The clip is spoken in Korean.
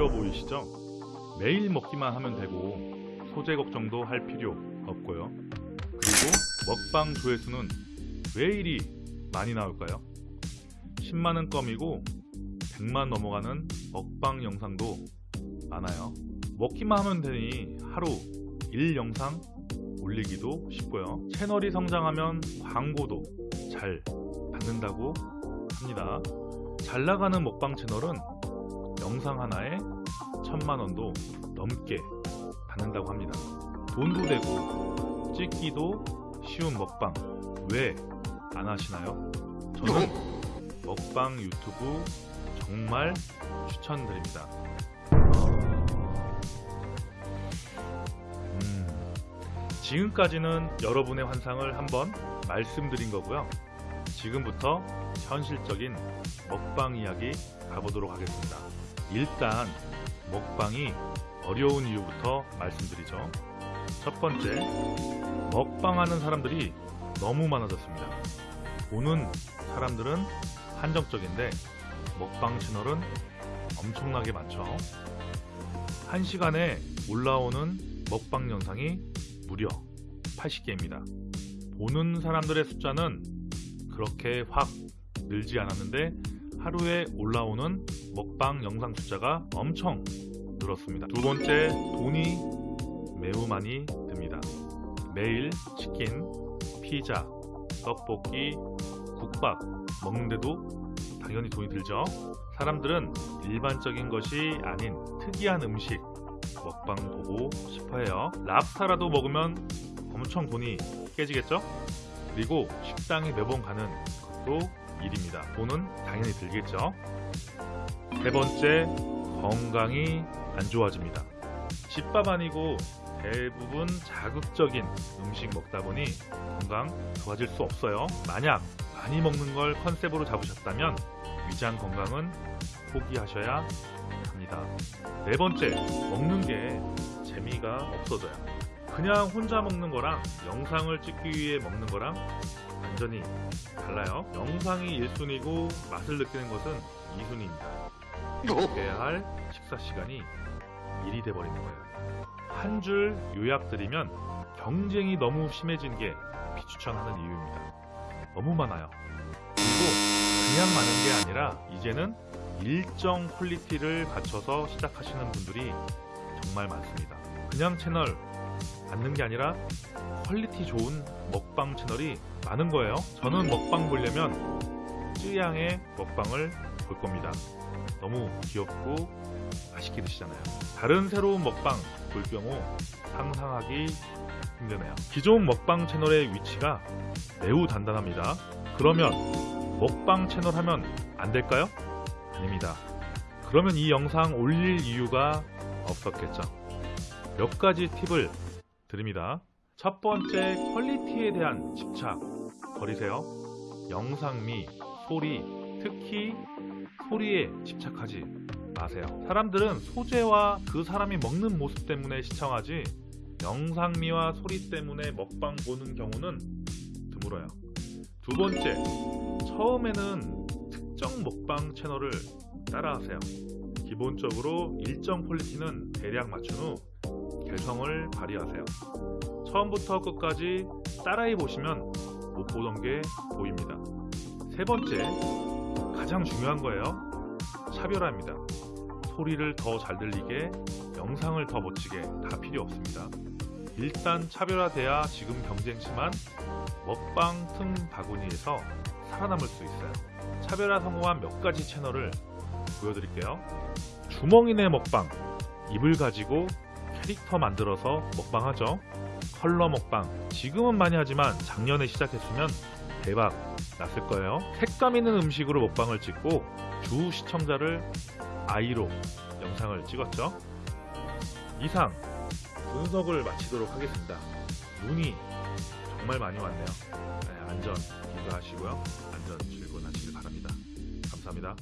쉬워 보이시죠? 매일 먹기만 하면 되고 소재 걱정도 할 필요 없고요. 그리고 먹방 조회수는 왜 이리 많이 나올까요? 10만원 껌이고 100만 넘어가는 먹방 영상도 많아요. 먹기만 하면 되니 하루 1영상 올리기도 쉽고요. 채널이 성장하면 광고도 잘 받는다고 합니다. 잘 나가는 먹방 채널은 영상 하나에 천만 원도 넘게 받는다고 합니다. 돈도 되고 찍기도 쉬운 먹방 왜 안 하시나요? 저는 먹방 유튜브 정말 추천드립니다. 음, 지금까지는 여러분의 환상을 한번 말씀드린 거고요. 지금부터 현실적인 먹방 이야기 가보도록 하겠습니다. 일단 먹방이 어려운 이유부터 말씀드리죠. 첫 번째, 먹방하는 사람들이 너무 많아졌습니다. 보는 사람들은 한정적인데 먹방 채널은 엄청나게 많죠. 한 시간에 올라오는 먹방 영상이 무려 80개입니다. 보는 사람들의 숫자는 그렇게 확 늘지 않았는데 하루에 올라오는 먹방 영상 숫자가 엄청 늘었습니다. 두 번째, 돈이 매우 많이 듭니다. 매일 치킨, 피자, 떡볶이, 국밥 먹는데도 당연히 돈이 들죠. 사람들은 일반적인 것이 아닌 특이한 음식 먹방 보고 싶어 해요. 랍스타라도 먹으면 엄청 돈이 깨지겠죠? 그리고 식당에 매번 가는 것도 일입니다. 돈은 당연히 들겠죠. 세 번째, 건강이 안 좋아집니다. 집밥 아니고 대부분 자극적인 음식 먹다 보니 건강 좋아질 수 없어요. 만약 많이 먹는 걸 컨셉으로 잡으셨다면 위장 건강은 포기하셔야 합니다. 네 번째, 먹는 게 재미가 없어져요. 그냥 혼자 먹는 거랑 영상을 찍기 위해 먹는 거랑 완전히 달라요. 영상이 1순위고 맛을 느끼는 것은 2순위입니다. 먹어야 할 식사 시간이 1이 돼버리는 거예요. 한 줄 요약드리면 경쟁이 너무 심해진 게 비추천하는 이유입니다. 너무 많아요. 그리고 그냥 많은 게 아니라 이제는 일정 quality를 갖춰서 시작하시는 분들이 정말 많습니다. 그냥 채널 많은 게 아니라 quality 좋은 먹방 채널이 많은 거예요. 저는 먹방 보려면 쯔양의 먹방을 볼 겁니다. 너무 귀엽고 맛있게 드시잖아요. 다른 새로운 먹방 볼 경우 상상하기 힘드네요. 기존 먹방 채널의 위치가 매우 단단합니다. 그러면 먹방 채널 하면 안 될까요? 아닙니다. 그러면 이 영상 올릴 이유가 없었겠죠. 몇 가지 팁을 드립니다. 첫 번째, quality에 대한 집착 버리세요. 영상미, 소리, 특히 소리에 집착하지 마세요. 사람들은 소재와 그 사람이 먹는 모습 때문에 시청하지 영상미와 소리 때문에 먹방 보는 경우는 드물어요. 두 번째, 처음에는 특정 먹방 채널을 따라하세요. 기본적으로 일정 퀄리티는 대략 맞춘 후 개성을 발휘하세요. 처음부터 끝까지 따라해 보시면 못 보던 게 보입니다. 세 번째, 가장 중요한 거예요. 차별화입니다. 소리를 더 잘 들리게, 영상을 더 멋지게 다 필요 없습니다. 일단 차별화돼야 지금 경쟁 심한 먹방 틈 바구니에서 살아남을 수 있어요. 차별화 성공한 몇 가지 채널을 보여드릴게요. 주먹이네 먹방, 입을 가지고 캐릭터 만들어서 먹방하죠. 컬러 먹방, 지금은 많이 하지만 작년에 시작했으면 대박 났을 거예요. 색감 있는 음식으로 먹방을 찍고 주 시청자를 아이로 영상을 찍었죠. 이상 분석을 마치도록 하겠습니다. 눈이 정말 많이 왔네요. 네, 안전 기도하시고요. 안전 출근하시길 바랍니다. 감사합니다.